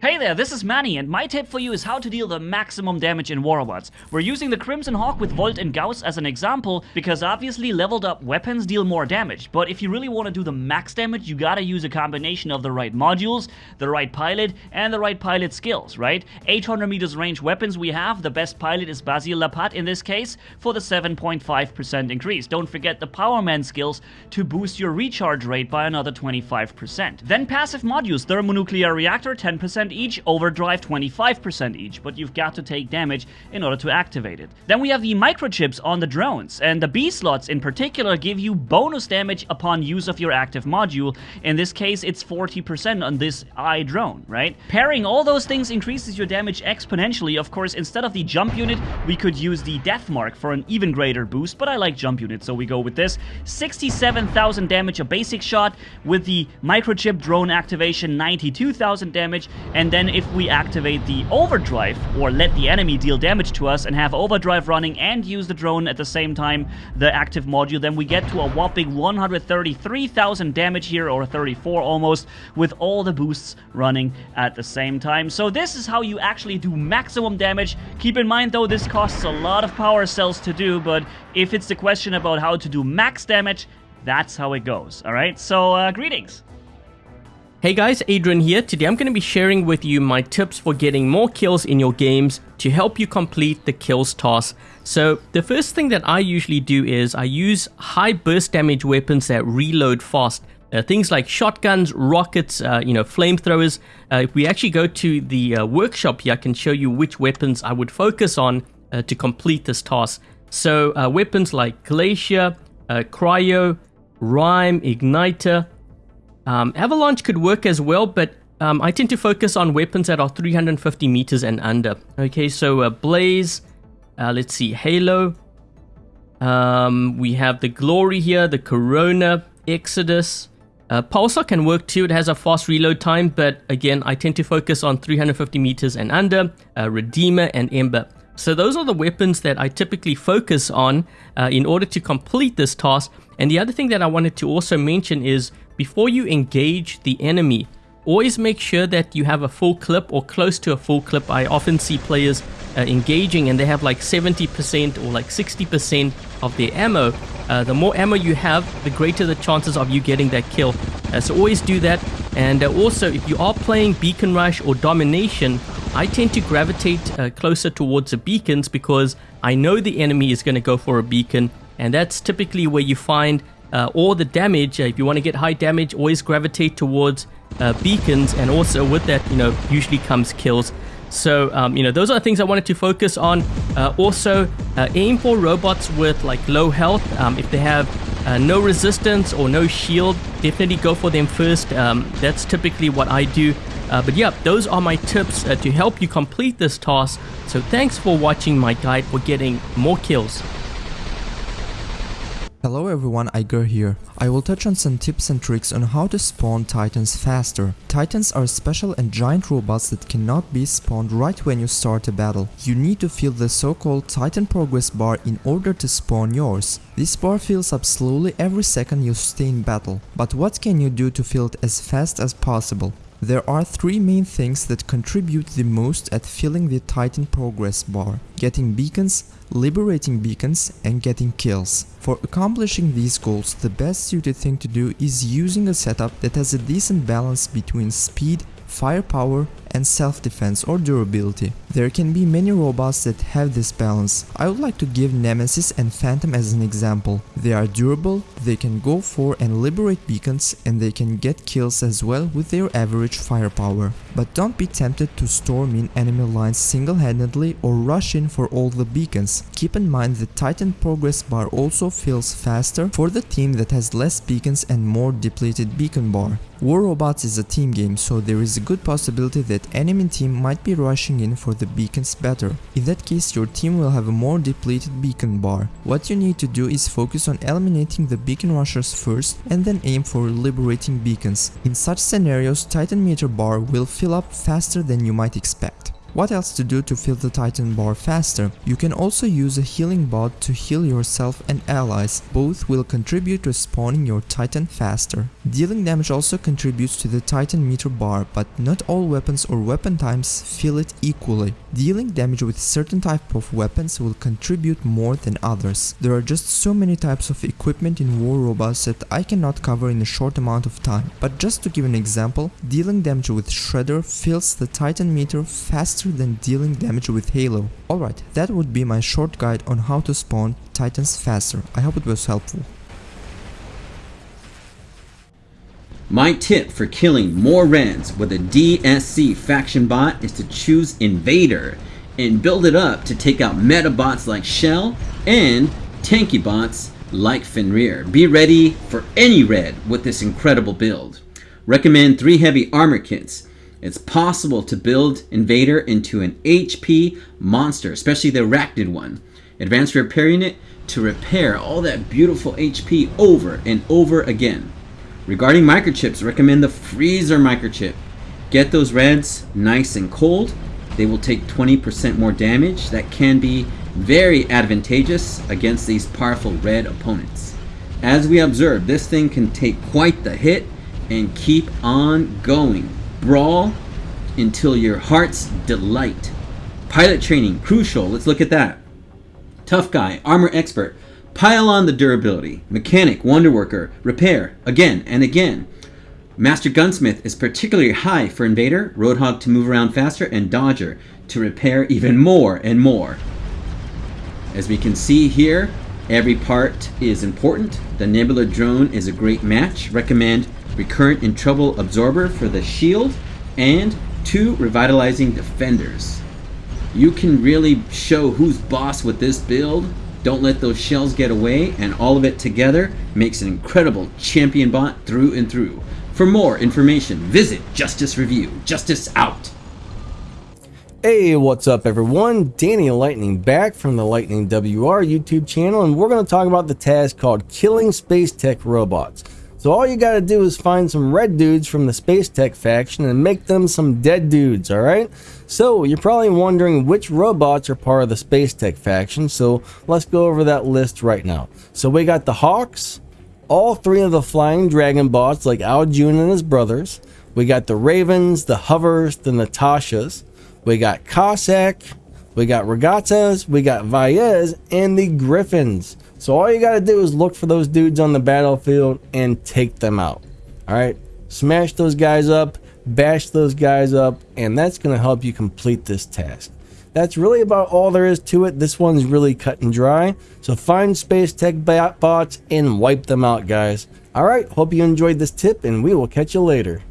Hey there, this is Manny, and my tip for you is how to deal the maximum damage in War Robots. We're using the Crimson Hawk with Volt and Gauss as an example, because obviously leveled up weapons deal more damage, but if you really want to do the max damage, you gotta use a combination of the right modules, the right pilot, and the right pilot skills, right? 800 meters range weapons we have, the best pilot is Basile Lapat in this case, for the 7.5% increase. Don't forget the Power Man skills to boost your recharge rate by another 25%. Then passive modules, Thermonuclear Reactor, 10% each, overdrive 25% each, but you've got to take damage in order to activate it. Then we have the microchips on the drones, and the B slots in particular give you bonus damage upon use of your active module. In this case, it's 40% on this I drone, right? Pairing all those things increases your damage exponentially. Of course, instead of the jump unit, we could use the death mark for an even greater boost, but I like jump unit, so we go with this. 67,000 damage a basic shot, with the microchip drone activation 92,000 damage, and then if we activate the overdrive or let the enemy deal damage to us and have overdrive running and use the drone at the same time, the active module, then we get to a whopping 133,000 damage here or 34 almost with all the boosts running at the same time. So this is how you actually do maximum damage. Keep in mind though, this costs a lot of power cells to do, but if it's the question about how to do max damage, that's how it goes, alright? So, uh, greetings! Hey guys, Adrian here. Today I'm going to be sharing with you my tips for getting more kills in your games to help you complete the kills task. So the first thing that I usually do is I use high burst damage weapons that reload fast. Uh, things like shotguns, rockets, uh, you know, flamethrowers. Uh, if we actually go to the uh, workshop here, I can show you which weapons I would focus on uh, to complete this task. So uh, weapons like Glacier, Cryo, Rime, Igniter, um, Avalanche could work as well, but um, I tend to focus on weapons that are 350 meters and under. Okay, so uh, Blaze, uh, let's see, Halo. Um, we have the Glory here, the Corona, Exodus. Uh, Pulsar can work too, it has a fast reload time, but again, I tend to focus on 350 meters and under, uh, Redeemer and Ember. So those are the weapons that I typically focus on uh, in order to complete this task. And the other thing that I wanted to also mention is before you engage the enemy, always make sure that you have a full clip or close to a full clip. I often see players uh, engaging and they have like 70% or like 60% of their ammo. Uh, the more ammo you have, the greater the chances of you getting that kill. Uh, so always do that. And uh, also, if you are playing Beacon Rush or Domination, I tend to gravitate uh, closer towards the beacons because I know the enemy is going to go for a beacon. And that's typically where you find uh, or the damage. Uh, if you want to get high damage, always gravitate towards uh, beacons, and also with that, you know, usually comes kills. So, um, you know, those are things I wanted to focus on. Uh, also, uh, aim for robots with like low health. Um, if they have uh, no resistance or no shield, definitely go for them first. Um, that's typically what I do. but yeah, those are my tips to help you complete this task. So thanks for watching my guide for getting more kills. Hello everyone, Igor here. I will touch on some tips and tricks on how to spawn titans faster. Titans are special and giant robots that cannot be spawned right when you start a battle. You need to fill the so-called titan progress bar in order to spawn yours. This bar fills up slowly every second you stay in battle. But what can you do to fill it as fast as possible? There are three main things that contribute the most at filling the Titan progress bar. Getting beacons, liberating beacons and getting kills. For accomplishing these goals, the best suited thing to do is using a setup that has a decent balance between speed, firepower and self-defense or durability. There can be many robots that have this balance. I would like to give Nemesis and Phantom as an example. They are durable, they can go for and liberate beacons and they can get kills as well with their average firepower. But don't be tempted to storm in enemy lines single-handedly or rush in for all the beacons. Keep in mind the Titan progress bar also fills faster for the team that has less beacons and more depleted beacon bar. War Robots is a team game so there is a good possibility that enemy team might be rushing in for the beacons better. In that case your team will have a more depleted beacon bar. What you need to do is focus on eliminating the beacon rushers first and then aim for liberating beacons. In such scenarios Titan meter bar will fill up faster than you might expect. What else to do to fill the Titan bar faster? You can also use a healing bot to heal yourself and allies, both will contribute to spawning your Titan faster. Dealing damage also contributes to the Titan meter bar, but not all weapons or weapon types fill it equally. Dealing damage with certain type of weapons will contribute more than others. There are just so many types of equipment in War Robots that I cannot cover in a short amount of time, but just to give an example, dealing damage with Shredder fills the Titan meter faster than dealing damage with Halo. Alright, that would be my short guide on how to spawn Titans faster. I hope it was helpful. My tip for killing more reds with a DSC faction bot is to choose Invader and build it up to take out meta bots like Shell and tanky bots like Fenrir. Be ready for any red with this incredible build. Recommend 3 heavy armor kits. It's possible to build Invader into an HP monster, especially the Arachnid one. Advanced repair unit to repair all that beautiful HP over and over again. Regarding microchips, recommend the Freezer microchip. Get those reds nice and cold. They will take 20% more damage. That can be very advantageous against these powerful red opponents. As we observe, this thing can take quite the hit and keep on going. Brawl until your heart's delight. Pilot training, crucial. Let's look at that. Tough guy, armor expert. Pile on the durability. Mechanic, wonder worker, repair, again and again. Master Gunsmith is particularly high for Invader, Roadhog to move around faster, and Dodger to repair even more and more. As we can see here, every part is important. The Nebula drone is a great match. Recommend Recurrent in Trouble Absorber for the shield and two Revitalizing Defenders. You can really show who's boss with this build don't let those shells get away, and all of it together makes an incredible champion bot through and through. For more information, visit Justice Review. Justice out! Hey, what's up everyone? Danny Lightning back from the Lightning WR YouTube channel, and we're going to talk about the task called Killing Space Tech Robots. So all you gotta do is find some red dudes from the Space Tech faction and make them some dead dudes, alright? So you're probably wondering which robots are part of the Space Tech faction, so let's go over that list right now. So we got the Hawks, all three of the Flying Dragon bots like Ao Jun and his brothers. We got the Ravens, the Hovers, the Natashas. We got Cossack, we got Regatas, we got Vaez, and the Griffins. So all you gotta do is look for those dudes on the battlefield and take them out. Alright? Smash those guys up, bash those guys up, and that's gonna help you complete this task. That's really about all there is to it. This one's really cut and dry. So find Space Tech bots and wipe them out, guys. Alright, hope you enjoyed this tip, and we will catch you later.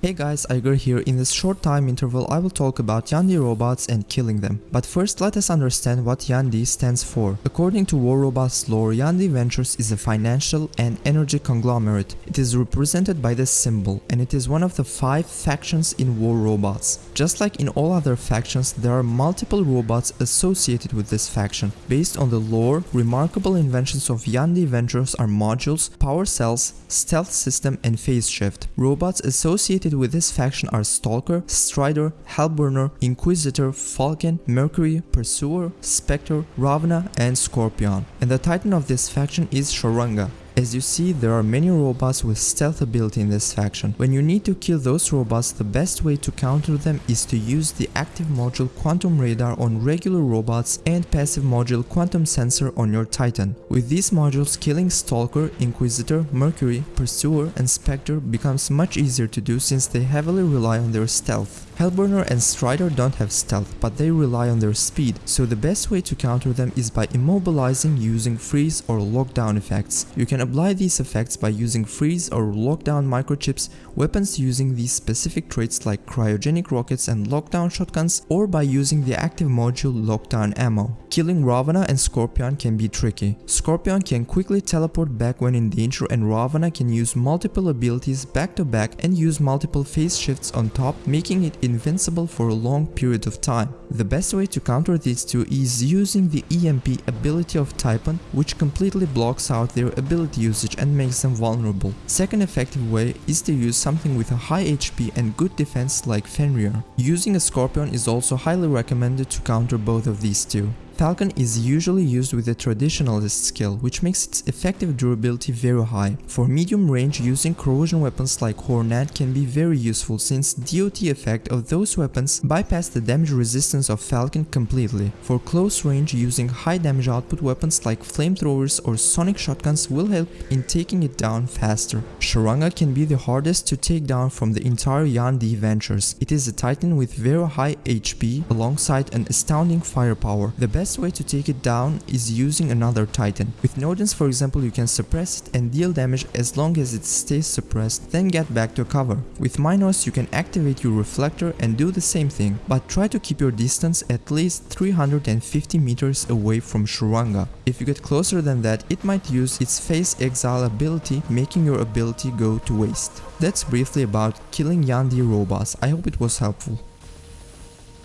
Hey guys, Igor here. In this short time interval I will talk about Yan-Di robots and killing them. But first let us understand what Yan-Di stands for. According to War Robots lore, Yan-Di Ventures is a financial and energy conglomerate. It is represented by this symbol and it is one of the five factions in War Robots. Just like in all other factions, there are multiple robots associated with this faction. Based on the lore, remarkable inventions of Yan-Di Ventures are modules, power cells, stealth system and phase shift. Robots associated with this faction are Stalker, Strider, Hellburner, Inquisitor, Falcon, Mercury, Pursuer, Spectre, Ravana and Scorpion. And the titan of this faction is Sharanga. As you see, there are many robots with stealth ability in this faction. When you need to kill those robots, the best way to counter them is to use the active module Quantum Radar on regular robots and passive module Quantum Sensor on your Titan. With these modules, killing Stalker, Inquisitor, Mercury, Pursuer and Spectre becomes much easier to do since they heavily rely on their stealth. Hellburner and Strider don't have stealth, but they rely on their speed, so the best way to counter them is by immobilizing using freeze or lockdown effects. You can apply these effects by using freeze or lockdown microchips, weapons using these specific traits like cryogenic rockets and lockdown shotguns, or by using the active module lockdown ammo. Killing Ravana and Scorpion can be tricky. Scorpion can quickly teleport back when in danger and Ravana can use multiple abilities back to back and use multiple phase shifts on top, making it invincible for a long period of time. The best way to counter these two is using the EMP ability of Typhon, which completely blocks out their ability usage and makes them vulnerable. Second effective way is to use something with a high HP and good defense like Fenrir. Using a Scorpion is also highly recommended to counter both of these two. Falcon is usually used with a traditionalist skill, which makes its effective durability very high. For medium range, using corrosion weapons like Hornet can be very useful since DOT effect of those weapons bypass the damage resistance of Falcon completely. For close range, using high damage output weapons like flamethrowers or sonic shotguns will help in taking it down faster. Sharanga can be the hardest to take down from the entire Yan-Di Ventures. It is a titan with very high HP alongside an astounding firepower. The best best way to take it down is using another titan. With Nodens for example you can suppress it and deal damage as long as it stays suppressed then get back to cover. With Minos you can activate your reflector and do the same thing, but try to keep your distance at least 350 meters away from Sharanga. If you get closer than that it might use its phase exile ability making your ability go to waste. That's briefly about killing Yan-Di robots, I hope it was helpful.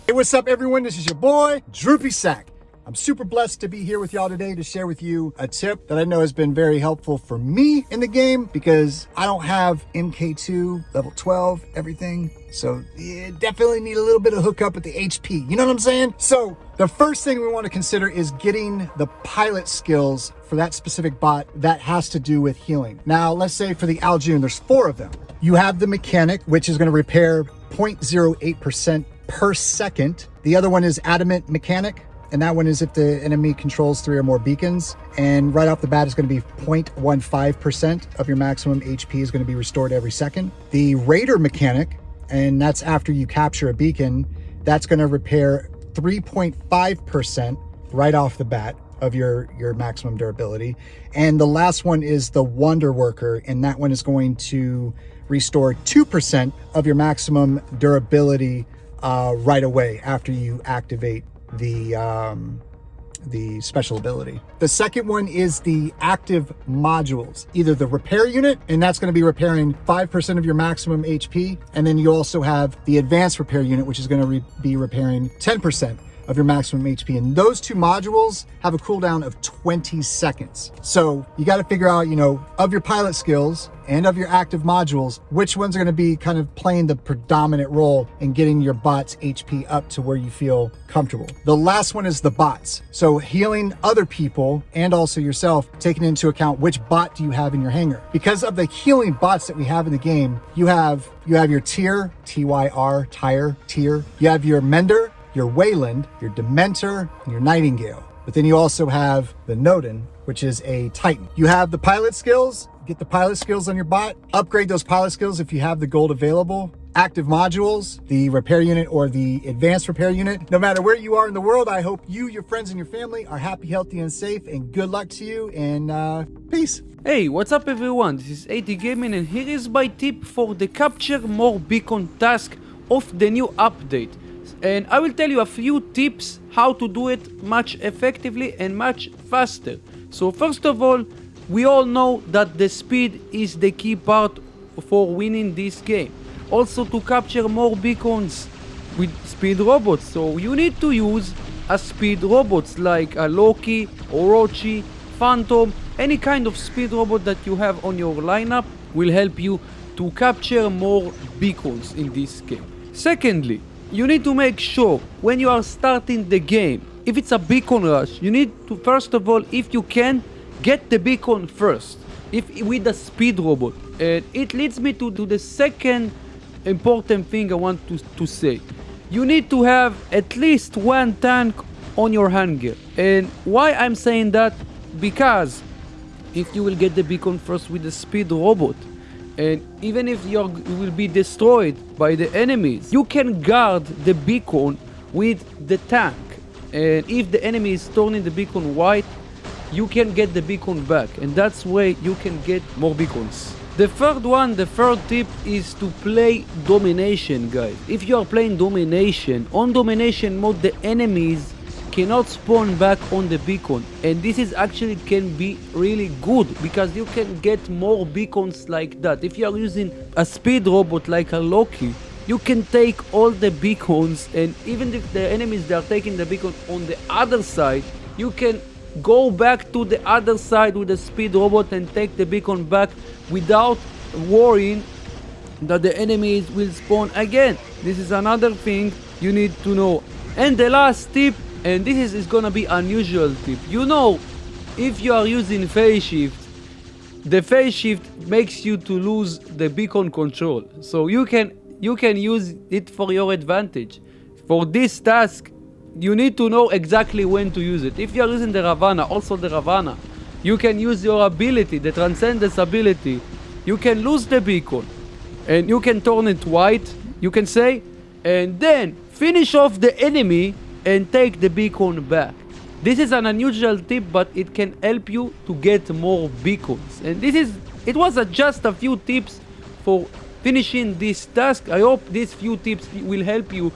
Hey, what's up everyone? This is your boy, Droopy Sack. I'm super blessed to be here with y'all today to share with you a tip that I know has been very helpful for me in the game because I don't have MK2 level 12, everything. So you definitely need a little bit of hookup with the HP. You know what I'm saying? So the first thing we want to consider is getting the pilot skills for that specific bot that has to do with healing. Now, let's say for the Ao Jun, there's four of them. You have the mechanic, which is going to repair 0.08% per second. The other one is adamant mechanic, and that one is if the enemy controls three or more beacons. And right off the bat, it's going to be 0.15% of your maximum HP is going to be restored every second. The Raider mechanic, and that's after you capture a beacon, that's going to repair 3.5% right off the bat of your your maximum durability and the last one is the wonder worker and that one is going to restore 2% of your maximum durability uh, right away after you activate the um, the special ability. The second one is the active modules, either the repair unit, and that's going to be repairing 5% of your maximum HP. And then you also have the advanced repair unit, which is going to re be repairing 10% of your maximum HP. And those two modules have a cooldown of 20 seconds. So you got to figure out, you know, of your pilot skills and of your active modules, which ones are going to be kind of playing the predominant role in getting your bot's HP up to where you feel comfortable. The last one is the bots. So healing other people and also yourself, taking into account which bot do you have in your hangar. Because of the healing bots that we have in the game, you have you have your tier, T-Y-R, tire, tier. You have your mender, your Weyland, your Dementor, and your Nightingale. But then you also have the Nodin, which is a Titan. You have the pilot skills, get the pilot skills on your bot, upgrade those pilot skills if you have the gold available, active modules, the repair unit or the advanced repair unit. No matter where you are in the world, I hope you, your friends, and your family are happy, healthy, and safe, and good luck to you, and uh, peace. Hey, what's up everyone? This is AT Gaming and here is my tip for the capture more beacon task of the new update and I will tell you a few tips how to do it much effectively and much faster. So first of all, we all know that the speed is the key part for winning this game. Also to capture more beacons with speed robots. So you need to use a speed robots like a Loki, Orochi, Phantom, any kind of speed robot that you have on your lineup will help you to capture more beacons in this game. Secondly, you need to make sure when you are starting the game, if it's a beacon rush, you need to first of all, if you can, get the beacon first. If with the speed robot. And it leads me to, to the second important thing I want to, to say. You need to have at least one tank on your hangar. And why I'm saying that? Because if you will get the beacon first with the speed robot, and even if you will be destroyed by the enemies you can guard the beacon with the tank. And if the enemy is turning the beacon white you can get the beacon back. And that's way you can get more beacons. The third one the third tip is to play domination guys. If you are playing domination on domination mode the enemies cannot spawn back on the beacon. And this is actually can be really good because you can get more beacons like that. If you are using a speed robot like a Loki you can take all the beacons and even if the enemies they are taking the beacon on the other side you can go back to the other side with the speed robot and take the beacon back without worrying that the enemies will spawn again. This is another thing you need to know. And the last tip and this is, is gonna be unusual tip. You know if you are using phase shift the phase shift makes you to lose the beacon control. So you can you can use it for your advantage. For this task you need to know exactly when to use it. If you are using the ravana also the ravana you can use your ability the transcendence ability. You can lose the beacon and you can turn it white you can say and then finish off the enemy and take the beacon back this is an unusual tip, but it can help you to get more beacons. And this is, it was a, just a few tips for finishing this task. I hope these few tips will help you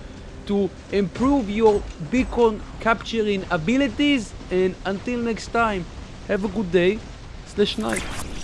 to improve your beacon capturing abilities. And until next time, have a good day slash night.